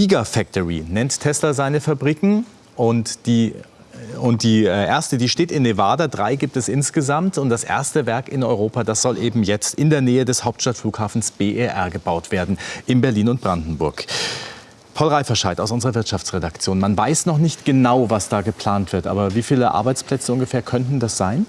Gigafactory nennt Tesla seine Fabriken und die und die äh, erste, die steht in Nevada. Drei gibt es insgesamt. Und das erste Werk in Europa, das soll eben jetzt in der Nähe des Hauptstadtflughafens BER gebaut werden, in Berlin und Brandenburg. Paul Reiferscheid aus unserer Wirtschaftsredaktion. Man weiß noch nicht genau, was da geplant wird. Aber wie viele Arbeitsplätze ungefähr könnten das sein?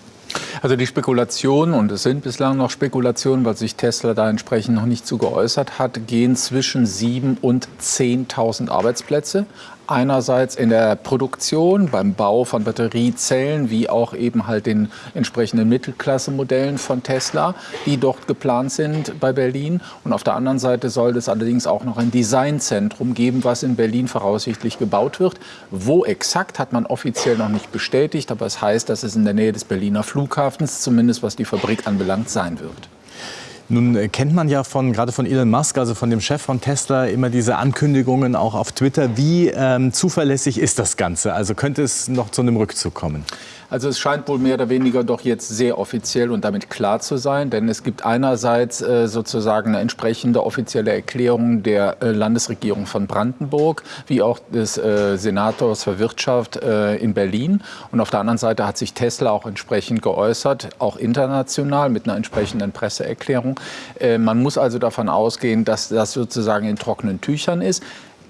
Also die Spekulationen, und es sind bislang noch Spekulationen, weil sich Tesla da entsprechend noch nicht zu geäußert hat, gehen zwischen 7.000 und 10.000 Arbeitsplätze einerseits in der Produktion, beim Bau von Batteriezellen, wie auch eben halt den entsprechenden Mittelklasse-Modellen von Tesla, die dort geplant sind bei Berlin. Und auf der anderen Seite soll es allerdings auch noch ein Designzentrum geben, was in Berlin voraussichtlich gebaut wird. Wo exakt, hat man offiziell noch nicht bestätigt, aber es heißt, dass es in der Nähe des Berliner Flughafens, zumindest was die Fabrik anbelangt, sein wird. Nun äh, kennt man ja von, gerade von Elon Musk, also von dem Chef von Tesla, immer diese Ankündigungen auch auf Twitter. Wie ähm, zuverlässig ist das Ganze? Also könnte es noch zu einem Rückzug kommen? Also es scheint wohl mehr oder weniger doch jetzt sehr offiziell und damit klar zu sein, denn es gibt einerseits äh, sozusagen eine entsprechende offizielle Erklärung der äh, Landesregierung von Brandenburg, wie auch des äh, Senators für Wirtschaft äh, in Berlin. Und auf der anderen Seite hat sich Tesla auch entsprechend geäußert, auch international mit einer entsprechenden Presseerklärung. Äh, man muss also davon ausgehen, dass das sozusagen in trockenen Tüchern ist.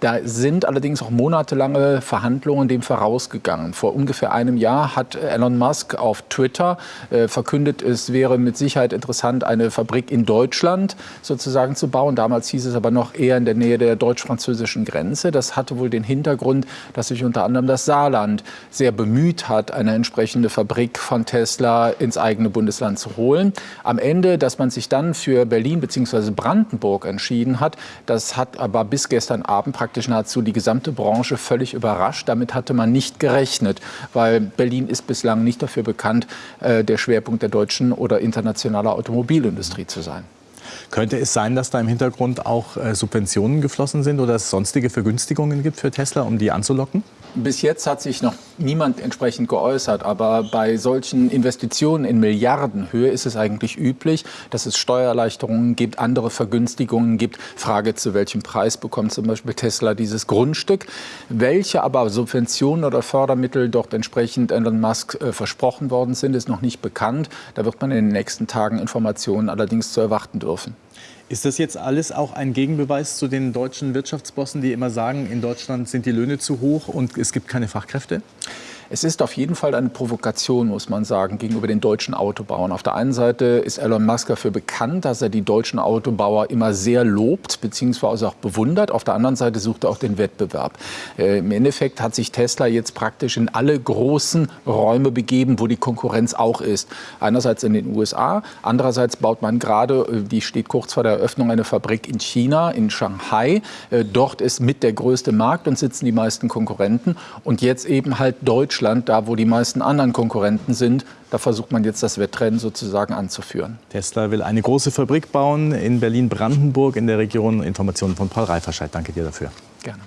Da sind allerdings auch monatelange Verhandlungen dem vorausgegangen. Vor ungefähr einem Jahr hat Elon Musk auf Twitter äh, verkündet, es wäre mit Sicherheit interessant, eine Fabrik in Deutschland sozusagen zu bauen. Damals hieß es aber noch eher in der Nähe der deutsch-französischen Grenze. Das hatte wohl den Hintergrund, dass sich unter anderem das Saarland sehr bemüht hat, eine entsprechende Fabrik von Tesla ins eigene Bundesland zu holen. Am Ende, dass man sich dann für Berlin bzw. Brandenburg entschieden hat, das hat aber bis gestern Abend praktisch praktisch nahezu die gesamte Branche völlig überrascht. Damit hatte man nicht gerechnet, weil Berlin ist bislang nicht dafür bekannt, äh, der Schwerpunkt der deutschen oder internationalen Automobilindustrie zu sein. Könnte es sein, dass da im Hintergrund auch äh, Subventionen geflossen sind oder es sonstige Vergünstigungen gibt für Tesla, um die anzulocken? Bis jetzt hat sich noch niemand entsprechend geäußert, aber bei solchen Investitionen in Milliardenhöhe ist es eigentlich üblich, dass es Steuererleichterungen gibt, andere Vergünstigungen gibt. Frage, zu welchem Preis bekommt zum Beispiel Tesla dieses Grundstück? Welche aber Subventionen oder Fördermittel dort entsprechend Elon Musk äh, versprochen worden sind, ist noch nicht bekannt. Da wird man in den nächsten Tagen Informationen allerdings zu erwarten dürfen. Ist das jetzt alles auch ein Gegenbeweis zu den deutschen Wirtschaftsbossen, die immer sagen, in Deutschland sind die Löhne zu hoch und es gibt keine Fachkräfte? Es ist auf jeden Fall eine Provokation, muss man sagen, gegenüber den deutschen Autobauern. Auf der einen Seite ist Elon Musk dafür bekannt, dass er die deutschen Autobauer immer sehr lobt bzw. auch bewundert. Auf der anderen Seite sucht er auch den Wettbewerb. Äh, Im Endeffekt hat sich Tesla jetzt praktisch in alle großen Räume begeben, wo die Konkurrenz auch ist. Einerseits in den USA, andererseits baut man gerade, äh, die steht kurz vor der Eröffnung, eine Fabrik in China, in Shanghai. Äh, dort ist mit der größte Markt und sitzen die meisten Konkurrenten. Und jetzt eben halt Deutschland Deutschland, da wo die meisten anderen Konkurrenten sind, da versucht man jetzt das Wettrennen sozusagen anzuführen. Tesla will eine große Fabrik bauen in Berlin-Brandenburg in der Region. Informationen von Paul Reiferscheid. Danke dir dafür. Gerne.